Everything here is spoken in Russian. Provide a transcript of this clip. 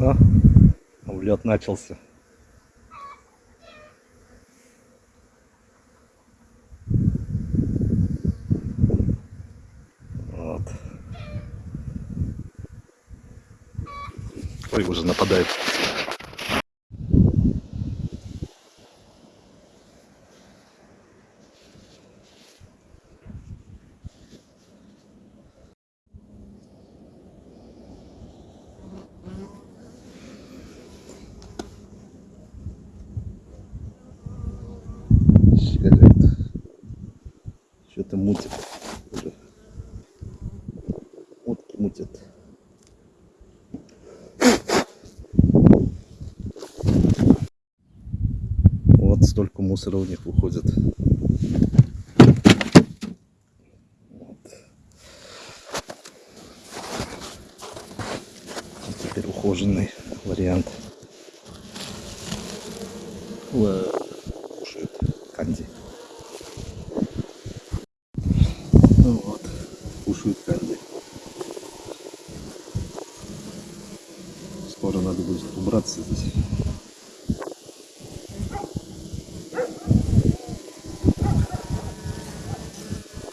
О, влет начался. Вот. Ой, уже нападает. Что-то мутит. Уже. Утки мутят. Вот столько мусора у них выходит. Теперь ухоженный вариант. Ла- Кушают канди. Ну вот, кушают канди. Скоро надо будет убраться здесь.